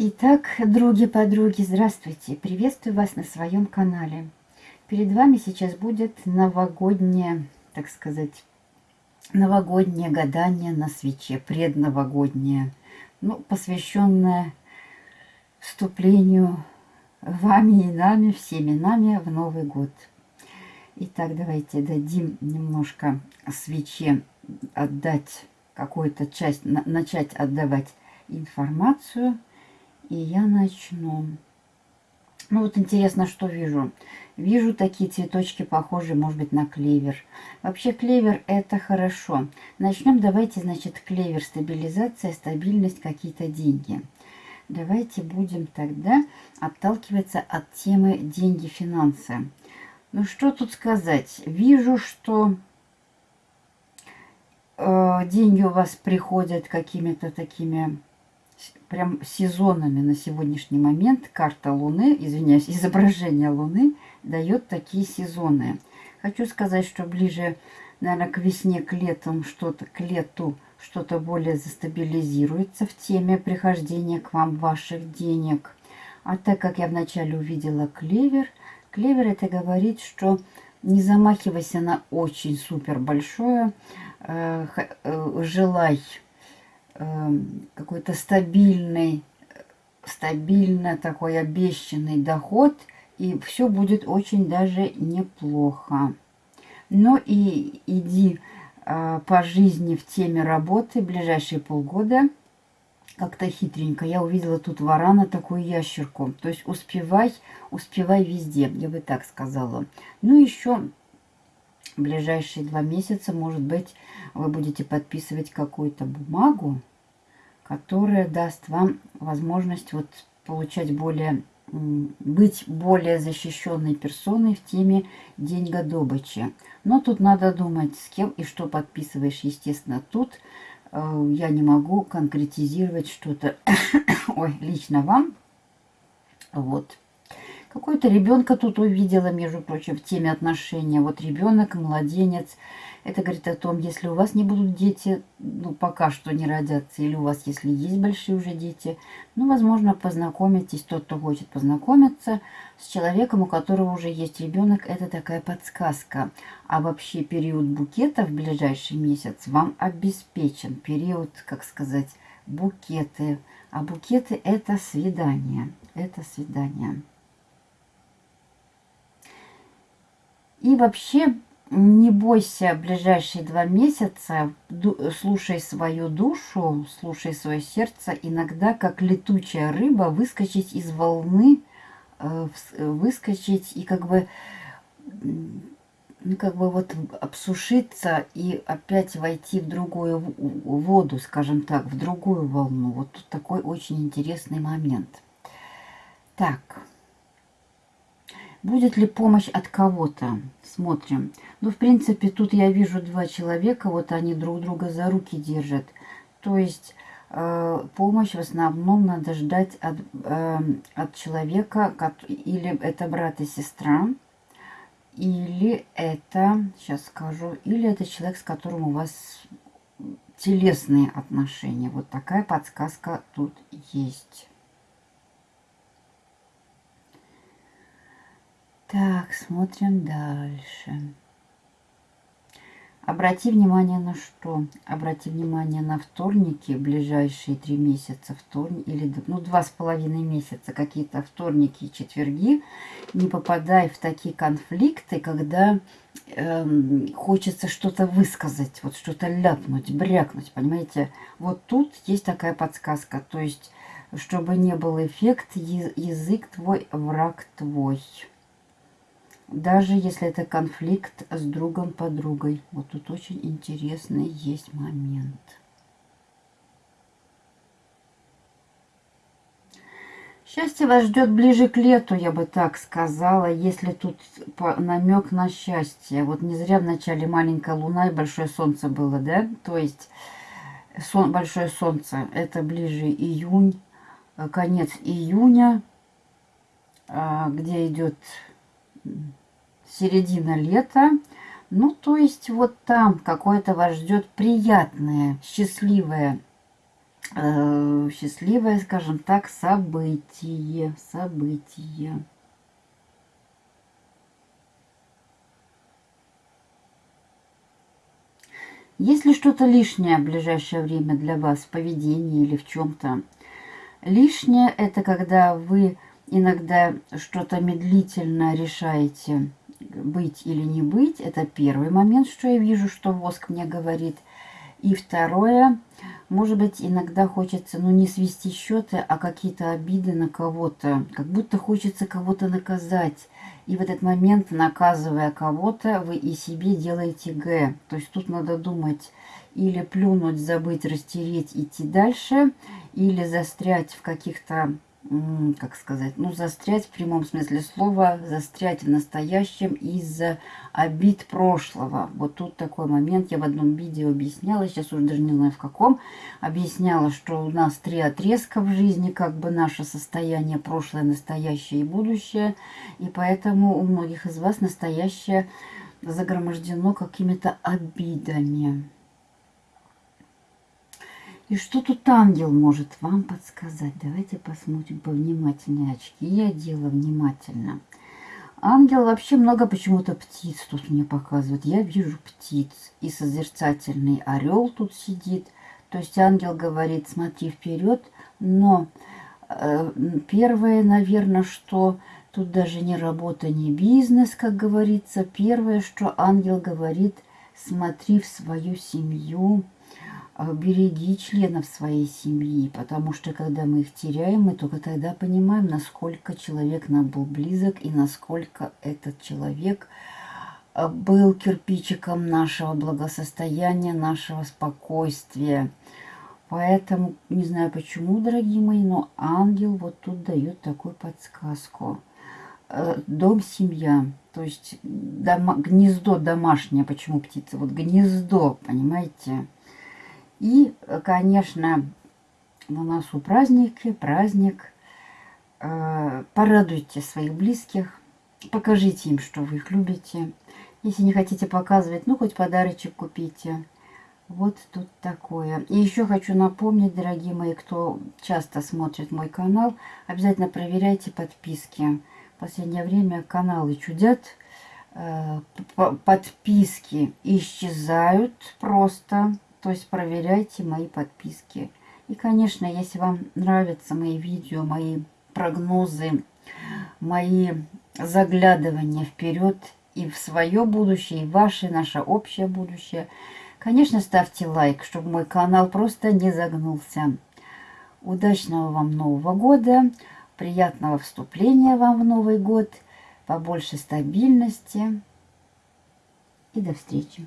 Итак, други-подруги, здравствуйте! Приветствую вас на своем канале. Перед вами сейчас будет новогоднее, так сказать, новогоднее гадание на свече, предновогоднее, ну, посвященное вступлению вами и нами, всеми нами в Новый год. Итак, давайте дадим немножко свече отдать какую-то часть, начать отдавать информацию – и я начну. Ну вот интересно, что вижу. Вижу такие цветочки, похожие, может быть, на клевер. Вообще клевер это хорошо. Начнем, давайте, значит, клевер, стабилизация, стабильность, какие-то деньги. Давайте будем тогда отталкиваться от темы деньги, финансы. Ну что тут сказать? Вижу, что э, деньги у вас приходят какими-то такими прям сезонами на сегодняшний момент карта Луны, извиняюсь, изображение Луны дает такие сезоны. Хочу сказать, что ближе, наверное, к весне, к лету что-то, к лету что-то более застабилизируется в теме прихождения к вам ваших денег. А так как я вначале увидела клевер, клевер это говорит, что не замахивайся на очень супер большое, э, э, желай какой-то стабильный, стабильно такой обещанный доход, и все будет очень даже неплохо. Но и иди э, по жизни в теме работы ближайшие полгода как-то хитренько. Я увидела тут варана, такую ящерку. То есть успевай, успевай везде, я бы так сказала. Ну, еще ближайшие два месяца, может быть, вы будете подписывать какую-то бумагу, которая даст вам возможность вот получать более, быть более защищенной персоной в теме деньгодобычи. Но тут надо думать, с кем и что подписываешь. Естественно, тут э, я не могу конкретизировать что-то, лично вам. Вот. Какой-то ребенка тут увидела, между прочим, в теме отношения. Вот ребенок, младенец. Это говорит о том, если у вас не будут дети, ну, пока что не родятся, или у вас, если есть большие уже дети, ну, возможно, познакомитесь, тот, кто хочет познакомиться с человеком, у которого уже есть ребенок, это такая подсказка. А вообще период букета в ближайший месяц вам обеспечен. Период, как сказать, букеты. А букеты это свидание. Это свидание. И вообще не бойся ближайшие два месяца, слушай свою душу, слушай свое сердце. Иногда, как летучая рыба, выскочить из волны, э, выскочить и как бы, ну, как бы вот обсушиться и опять войти в другую воду, скажем так, в другую волну. Вот тут такой очень интересный момент. Так. Будет ли помощь от кого-то? Смотрим. Ну, в принципе, тут я вижу два человека, вот они друг друга за руки держат. То есть э, помощь в основном надо ждать от, э, от человека, или это брат и сестра, или это, сейчас скажу, или это человек, с которым у вас телесные отношения. Вот такая подсказка тут есть. Так, смотрим дальше. Обрати внимание на что? Обрати внимание на вторники, ближайшие три месяца, вторник, или ну, два с половиной месяца, какие-то вторники и четверги. Не попадай в такие конфликты, когда эм, хочется что-то высказать, вот что-то ляпнуть, брякнуть, понимаете? Вот тут есть такая подсказка, то есть, чтобы не был эффект, язык твой, враг твой даже если это конфликт с другом-подругой. Вот тут очень интересный есть момент. Счастье вас ждет ближе к лету, я бы так сказала, если тут намек на счастье. Вот не зря в начале маленькая луна и большое солнце было, да? То есть сон, большое солнце, это ближе июнь, конец июня, а, где идет середина лета. Ну, то есть вот там какое-то вас ждет приятное, счастливое э, счастливое, скажем так, событие. Событие. Если что-то лишнее в ближайшее время для вас в поведении или в чем-то, лишнее это когда вы иногда что-то медлительно решаете быть или не быть. Это первый момент, что я вижу, что воск мне говорит. И второе, может быть, иногда хочется, ну, не свести счеты, а какие-то обиды на кого-то. Как будто хочется кого-то наказать и в этот момент, наказывая кого-то, вы и себе делаете Г. То есть тут надо думать или плюнуть, забыть, растереть, идти дальше, или застрять в каких-то как сказать, ну, застрять в прямом смысле слова, застрять в настоящем из-за обид прошлого. Вот тут такой момент, я в одном видео объясняла, сейчас уже даже не знаю в каком, объясняла, что у нас три отрезка в жизни, как бы наше состояние, прошлое, настоящее и будущее, и поэтому у многих из вас настоящее загромождено какими-то обидами. И что тут ангел может вам подсказать? Давайте посмотрим повнимательнее. Очки я делала внимательно. Ангел вообще много почему-то птиц тут мне показывает. Я вижу птиц. И созерцательный орел тут сидит. То есть ангел говорит, смотри вперед. Но э, первое, наверное, что тут даже не работа, не бизнес, как говорится. Первое, что ангел говорит, смотри в свою семью, береги членов своей семьи, потому что когда мы их теряем, мы только тогда понимаем, насколько человек нам был близок и насколько этот человек а, был кирпичиком нашего благосостояния, нашего спокойствия. Поэтому, не знаю почему, дорогие мои, но ангел вот тут дает такую подсказку. Э, дом, семья, то есть дома, гнездо домашнее, почему птица? Вот гнездо, понимаете? И, конечно, у нас у праздники, праздник. Э, порадуйте своих близких, покажите им, что вы их любите. Если не хотите показывать, ну, хоть подарочек купите. Вот тут такое. И еще хочу напомнить, дорогие мои, кто часто смотрит мой канал, обязательно проверяйте подписки. В последнее время каналы чудят, э, подписки исчезают просто. То есть проверяйте мои подписки. И, конечно, если вам нравятся мои видео, мои прогнозы, мои заглядывания вперед и в свое будущее, и ваше, наше общее будущее, конечно, ставьте лайк, чтобы мой канал просто не загнулся. Удачного вам Нового года, приятного вступления вам в Новый год, побольше стабильности и до встречи.